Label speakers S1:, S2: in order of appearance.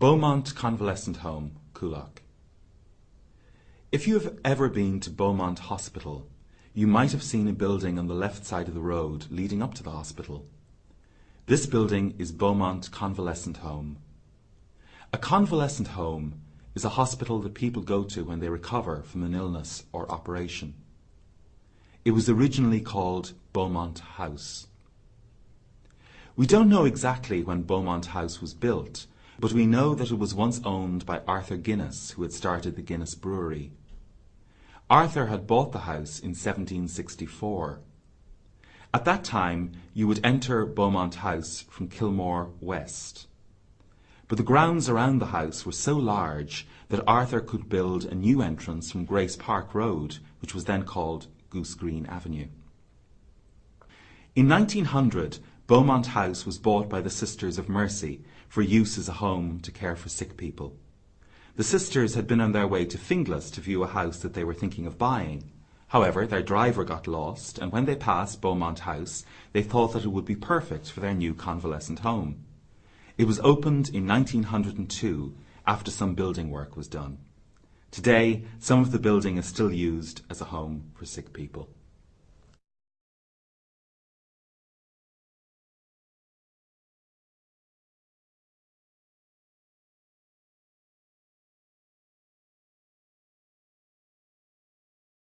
S1: Beaumont Convalescent Home, Coolock. If you have ever been to Beaumont Hospital, you might have seen a building on the left side of the road leading up to the hospital. This building is Beaumont Convalescent Home. A convalescent home is a hospital that people go to when they recover from an illness or operation. It was originally called Beaumont House. We don't know exactly when Beaumont House was built, but we know that it was once owned by Arthur Guinness, who had started the Guinness Brewery. Arthur had bought the house in 1764. At that time, you would enter Beaumont House from Kilmore West. But the grounds around the house were so large that Arthur could build a new entrance from Grace Park Road, which was then called Goose Green Avenue. In 1900, Beaumont House was bought by the Sisters of Mercy for use as a home to care for sick people. The sisters had been on their way to Finglas to view a house that they were thinking of buying. However, their driver got lost, and when they passed Beaumont House, they thought that it would be perfect for their new convalescent home. It was opened in 1902 after some building work was done. Today, some of the building is still used as a home for sick people.